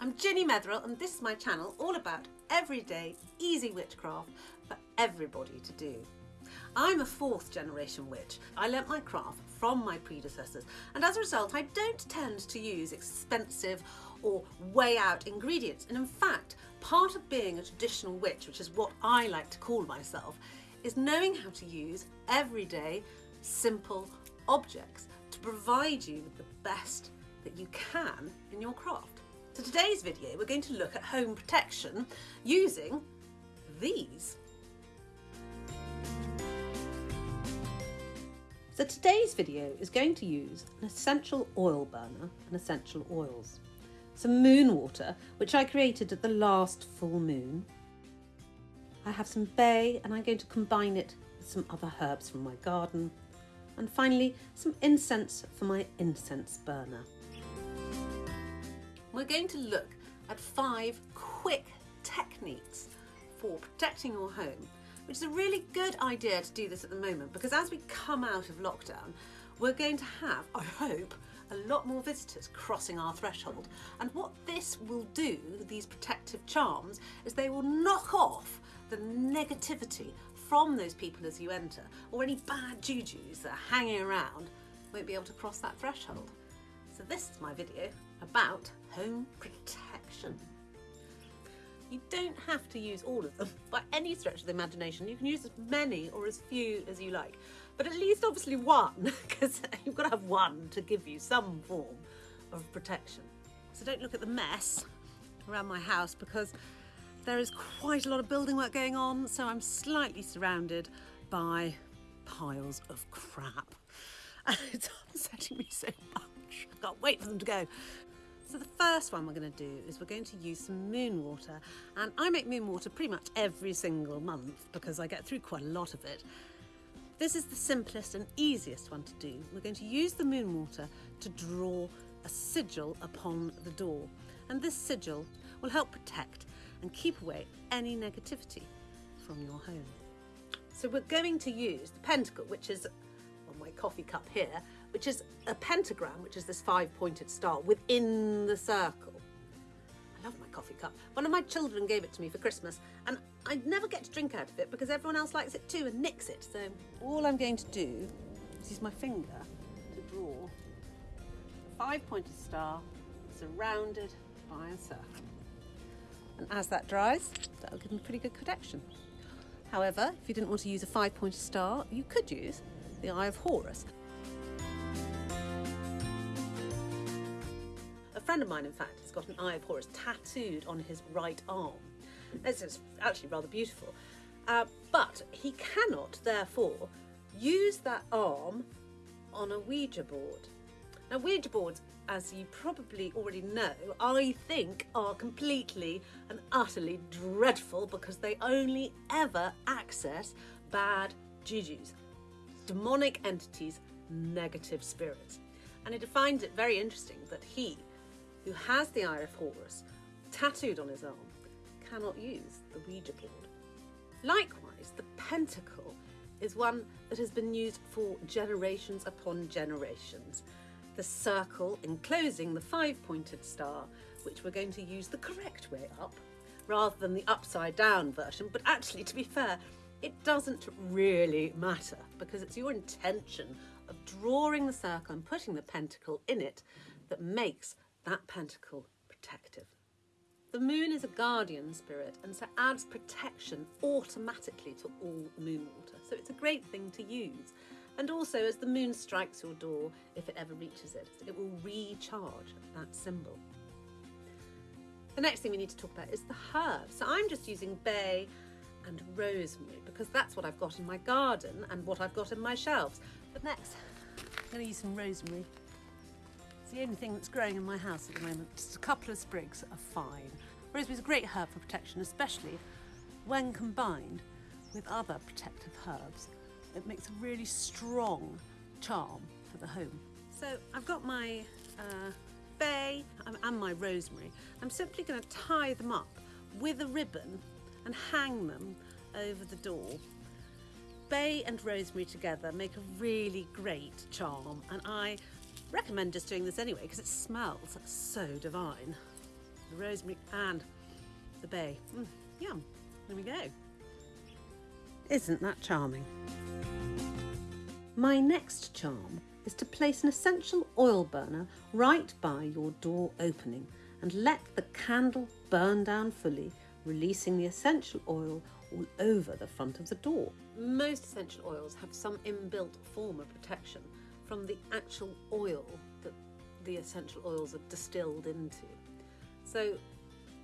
I'm Ginny Metherill and this is my channel all about everyday, easy witchcraft for everybody to do. I'm a fourth generation witch. I learnt my craft from my predecessors and as a result I don't tend to use expensive or way out ingredients and in fact part of being a traditional witch, which is what I like to call myself, is knowing how to use everyday simple objects to provide you with the best that you can in your craft. So today's video we're going to look at home protection using these. So today's video is going to use an essential oil burner and essential oils. Some moon water, which I created at the last full moon. I have some bay and I'm going to combine it with some other herbs from my garden. And finally, some incense for my incense burner. We're going to look at five quick techniques for protecting your home which is a really good idea to do this at the moment because as we come out of lockdown, we're going to have, I hope, a lot more visitors crossing our threshold. And what this will do, these protective charms, is they will knock off the negativity from those people as you enter, or any bad jujus that are hanging around won't be able to cross that threshold. So this is my video about home protection. You don't have to use all of them by any stretch of the imagination. You can use as many or as few as you like, but at least obviously one, because you've got to have one to give you some form of protection. So don't look at the mess around my house because there is quite a lot of building work going on, so I'm slightly surrounded by piles of crap. And it's upsetting me so much. I can't wait for them to go. So the first one we're going to do is we're going to use some moon water and I make moon water pretty much every single month because I get through quite a lot of it. This is the simplest and easiest one to do. We're going to use the moon water to draw a sigil upon the door and this sigil will help protect and keep away any negativity from your home. So we're going to use the pentacle which is on my coffee cup here which is a pentagram, which is this five-pointed star within the circle. I love my coffee cup. One of my children gave it to me for Christmas and I never get to drink out of it because everyone else likes it too and nicks it. So all I'm going to do is use my finger to draw a five-pointed star surrounded by a circle. And as that dries, that'll give them pretty good protection. However, if you didn't want to use a five-pointed star, you could use the Eye of Horus. Friend of mine, in fact, has got an Eye of Horus tattooed on his right arm. This is actually rather beautiful. Uh, but he cannot, therefore, use that arm on a Ouija board. Now, Ouija boards, as you probably already know, I think are completely and utterly dreadful because they only ever access bad jujus, demonic entities, negative spirits. And he finds it very interesting that he who has the Eye of Horus tattooed on his arm cannot use the Ouija board. Likewise, the pentacle is one that has been used for generations upon generations. The circle enclosing the five-pointed star, which we're going to use the correct way up, rather than the upside down version, but actually, to be fair, it doesn't really matter because it's your intention of drawing the circle and putting the pentacle in it that makes that pentacle protective. The moon is a guardian spirit and so adds protection automatically to all moon water. So it's a great thing to use. And also as the moon strikes your door, if it ever reaches it, it will recharge that symbol. The next thing we need to talk about is the herbs. So I'm just using bay and rosemary because that's what I've got in my garden and what I've got in my shelves. But next, I'm going to use some rosemary the only thing that's growing in my house at the moment. Just a couple of sprigs are fine. Rosemary is a great herb for protection, especially when combined with other protective herbs. It makes a really strong charm for the home. So I've got my uh, bay and my rosemary. I'm simply going to tie them up with a ribbon and hang them over the door. Bay and rosemary together make a really great charm and I recommend just doing this anyway because it smells so divine. the rosemary and the bay. Mm, yum. There we go. Isn't that charming? My next charm is to place an essential oil burner right by your door opening and let the candle burn down fully, releasing the essential oil all over the front of the door. Most essential oils have some inbuilt form of protection from the actual oil that the essential oils are distilled into. So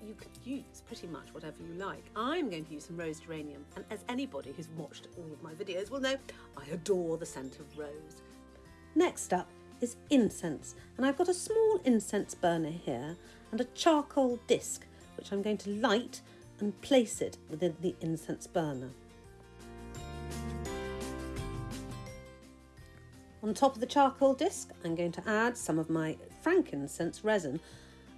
you could use pretty much whatever you like. I'm going to use some rose geranium, and as anybody who's watched all of my videos will know, I adore the scent of rose. Next up is incense, and I've got a small incense burner here and a charcoal disc, which I'm going to light and place it within the incense burner. On top of the charcoal disc, I'm going to add some of my frankincense resin.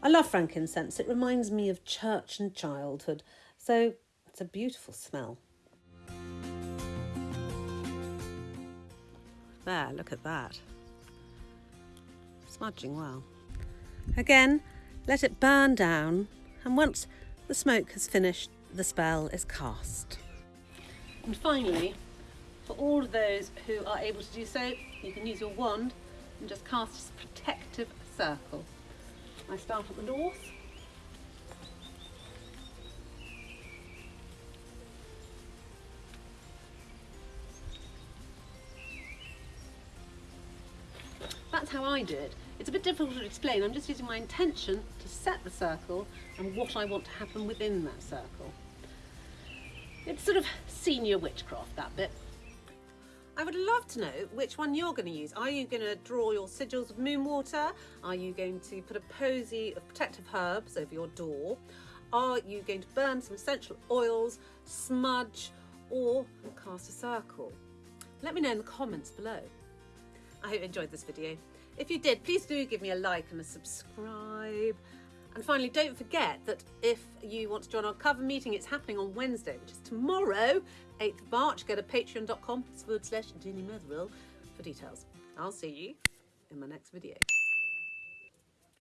I love frankincense, it reminds me of church and childhood, so it's a beautiful smell. There, look at that. Smudging well. Again, let it burn down, and once the smoke has finished, the spell is cast. And finally, for all of those who are able to do so, you can use your wand and just cast a protective circle. I start at the north. That's how I do it. It's a bit difficult to explain. I'm just using my intention to set the circle and what I want to happen within that circle. It's sort of senior witchcraft, that bit. I would love to know which one you're going to use. Are you going to draw your sigils of moon water? Are you going to put a posy of protective herbs over your door? Are you going to burn some essential oils, smudge, or cast a circle? Let me know in the comments below. I hope you enjoyed this video. If you did, please do give me a like and a subscribe. And finally, don't forget that if you want to join our coven meeting, it's happening on Wednesday, which is tomorrow, 8th of March. Go to patreon.com forward slash Ginny for details. I'll see you in my next video.